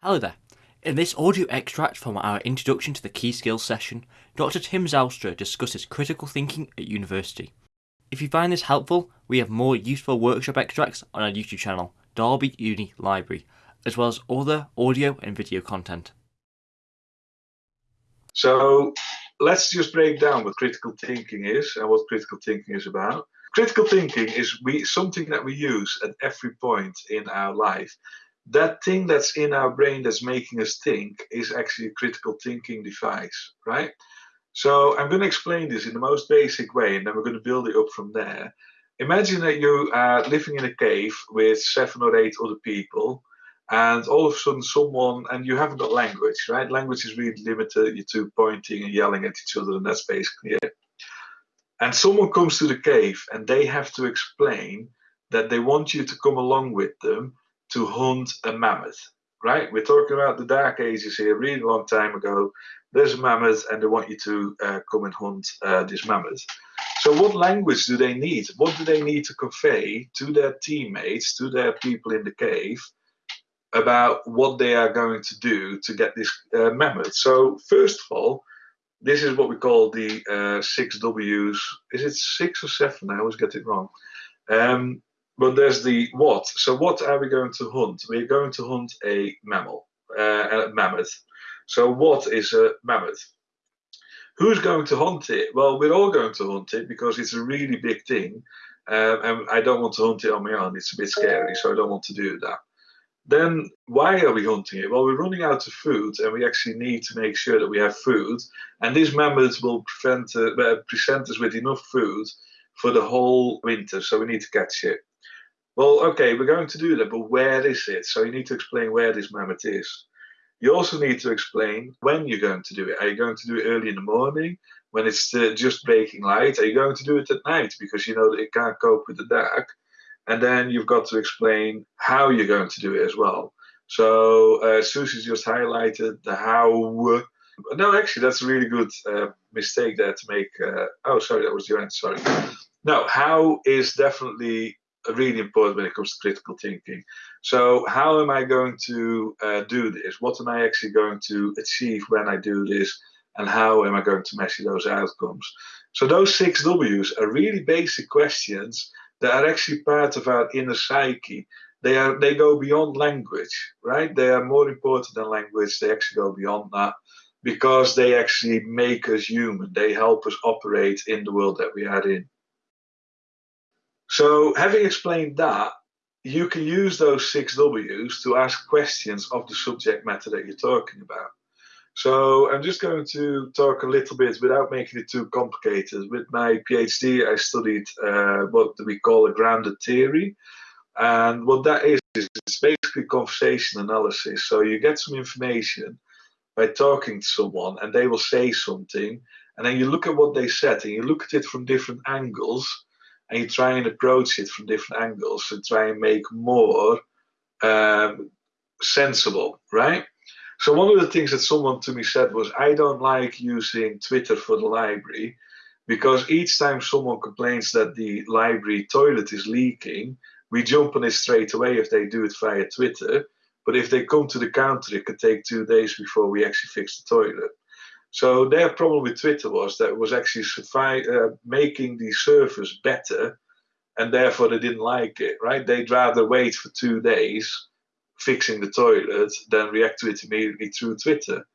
Hello there. In this audio extract from our Introduction to the Key Skills session, Dr. Tim Zijlstra discusses critical thinking at university. If you find this helpful, we have more useful workshop extracts on our YouTube channel, Derby Uni Library, as well as other audio and video content. So let's just break down what critical thinking is and what critical thinking is about. Critical thinking is we, something that we use at every point in our life that thing that's in our brain that's making us think is actually a critical thinking device, right? So I'm going to explain this in the most basic way, and then we're going to build it up from there. Imagine that you are living in a cave with seven or eight other people, and all of a sudden someone, and you haven't got language, right? Language is really limited to pointing and yelling at each other, and that's basically it. And someone comes to the cave, and they have to explain that they want you to come along with them to hunt a mammoth, right? We're talking about the Dark Ages here, really long time ago. There's a mammoth, and they want you to uh, come and hunt uh, this mammoth. So, what language do they need? What do they need to convey to their teammates, to their people in the cave, about what they are going to do to get this uh, mammoth? So, first of all, this is what we call the uh, six W's. Is it six or seven? I always get it wrong. Um, but there's the what. So what are we going to hunt? We're going to hunt a mammal, uh, a mammoth. So what is a mammoth? Who's going to hunt it? Well, we're all going to hunt it because it's a really big thing, uh, and I don't want to hunt it on my own. It's a bit scary, so I don't want to do that. Then why are we hunting it? Well, we're running out of food, and we actually need to make sure that we have food. And these mammoth will prevent, uh, present us with enough food for the whole winter, so we need to catch it. Well, okay, we're going to do that, but where is it? So you need to explain where this mammoth is. You also need to explain when you're going to do it. Are you going to do it early in the morning when it's just breaking light? Are you going to do it at night because you know that it can't cope with the dark? And then you've got to explain how you're going to do it as well. So uh, Susie's just highlighted the how. No, actually, that's a really good uh, mistake there to make. Uh, oh, sorry, that was your end. Sorry. No, how is definitely really important when it comes to critical thinking. So, how am I going to uh, do this? What am I actually going to achieve when I do this? And how am I going to measure those outcomes? So, those six W's are really basic questions that are actually part of our inner psyche. They are they go beyond language, right? They are more important than language. They actually go beyond that because they actually make us human. They help us operate in the world that we are in. So, having explained that, you can use those six W's to ask questions of the subject matter that you're talking about. So, I'm just going to talk a little bit without making it too complicated. With my PhD, I studied uh, what we call a grounded theory. And what that is, is it's basically conversation analysis. So, you get some information by talking to someone, and they will say something, and then you look at what they said, and you look at it from different angles and you try and approach it from different angles to try and make more um, sensible, right? So one of the things that someone to me said was, I don't like using Twitter for the library because each time someone complains that the library toilet is leaking, we jump on it straight away if they do it via Twitter. But if they come to the counter, it could take two days before we actually fix the toilet. So their problem with Twitter was that it was actually uh, making the service better, and therefore they didn't like it. Right? They'd rather wait for two days fixing the toilet than react to it immediately through Twitter.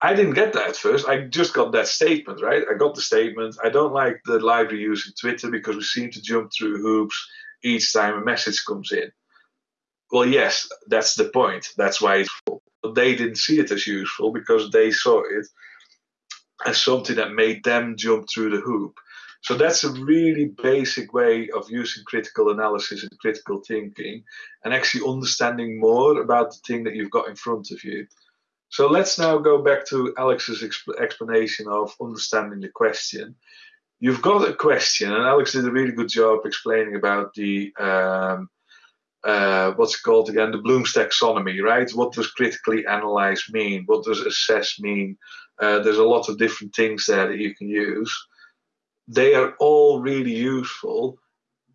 I didn't get that at first. I just got that statement, right? I got the statement. I don't like the library using Twitter because we seem to jump through hoops each time a message comes in. Well, yes, that's the point. That's why it's full But they didn't see it as useful because they saw it as something that made them jump through the hoop. So that's a really basic way of using critical analysis and critical thinking and actually understanding more about the thing that you've got in front of you. So let's now go back to Alex's exp- explanation of understanding the question. You've got a question, and Alex did a really good job explaining about the um, uh, what's called again? The Bloom's taxonomy, right? What does critically analyze mean? What does assess mean? Uh, there's a lot of different things there that you can use. They are all really useful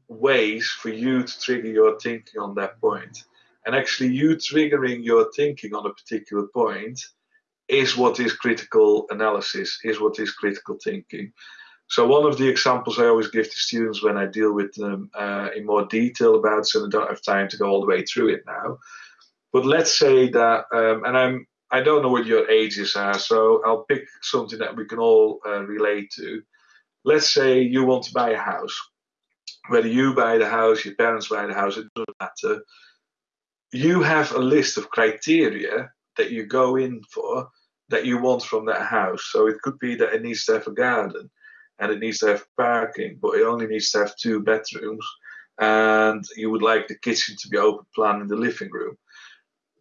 ways for you to trigger your thinking on that point. And actually, you triggering your thinking on a particular point is what is critical analysis, is what is critical thinking. So one of the examples I always give to students when I deal with them uh, in more detail about, so I don't have time to go all the way through it now. But let's say that, um, and I'm I don't know what your ages are, so I'll pick something that we can all uh, relate to. Let's say you want to buy a house. Whether you buy the house, your parents buy the house, it doesn't matter. You have a list of criteria that you go in for that you want from that house. So it could be that it needs to have a garden and it needs to have parking, but it only needs to have two bedrooms. And you would like the kitchen to be open plan in the living room.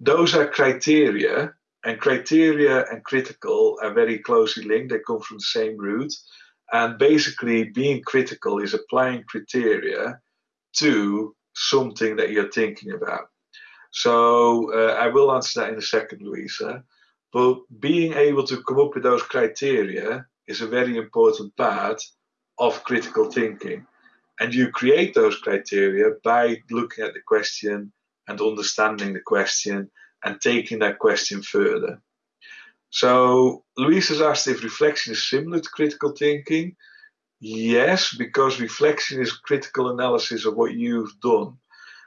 Those are criteria and criteria and critical are very closely linked. They come from the same root. And basically, being critical is applying criteria to something that you're thinking about. So uh, I will answer that in a second, Louisa. But being able to come up with those criteria is a very important part of critical thinking. And you create those criteria by looking at the question and understanding the question and taking that question further. So Louise has asked if reflection is similar to critical thinking. Yes, because reflection is critical analysis of what you've done.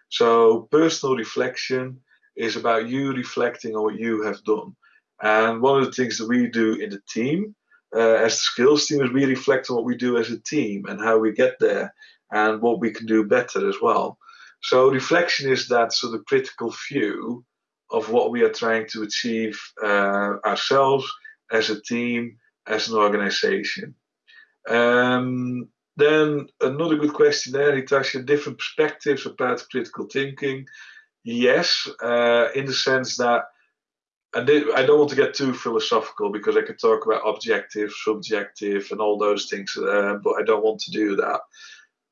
So personal reflection is about you reflecting on what you have done. And one of the things that we do in the team, uh, as the skills team, is we reflect on what we do as a team and how we get there and what we can do better as well. So reflection is that sort of critical view of what we are trying to achieve uh, ourselves as a team, as an organization. Um, then another good question there, it Hitasha, different perspectives about critical thinking. Yes, uh, in the sense that I, did, I don't want to get too philosophical because I could talk about objective, subjective, and all those things, uh, but I don't want to do that.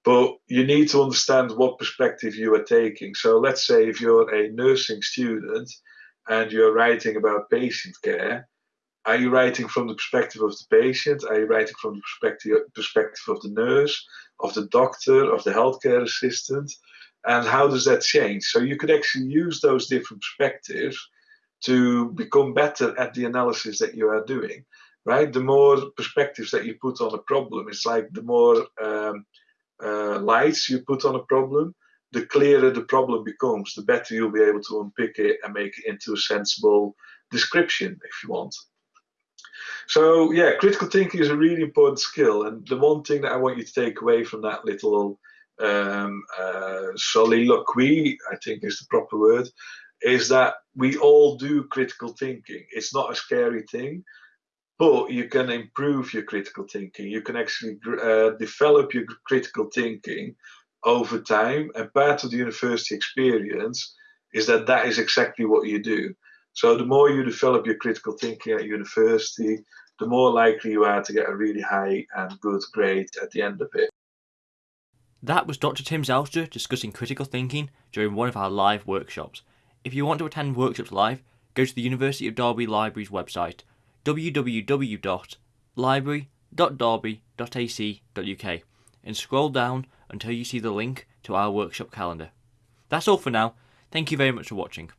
But you need to understand what perspective you are taking. So let's say if you're a nursing student and you're writing about patient care, are you writing from the perspective of the patient? Are you writing from the perspective perspective of the nurse, of the doctor, of the healthcare assistant? And how does that change? So you could actually use those different perspectives to become better at the analysis that you are doing, right? The more perspectives that you put on a problem, it's like the more um, uh, lights you put on a problem, the clearer the problem becomes, the better you'll be able to unpick it and make it into a sensible description, if you want. So, yeah, critical thinking is a really important skill. And the one thing that I want you to take away from that little um, uh, soliloquy, I think is the proper word, is that we all do critical thinking. It's not a scary thing but you can improve your critical thinking. You can actually uh, develop your critical thinking over time. And part of the university experience is that that is exactly what you do. So the more you develop your critical thinking at university, the more likely you are to get a really high and good grade at the end of it. That was Dr. Tim Zijlstra discussing critical thinking during one of our live workshops. If you want to attend workshops live, go to the University of Derby Library's website www.library.derby.ac.uk and scroll down until you see the link to our workshop calendar. That's all for now. Thank you very much for watching.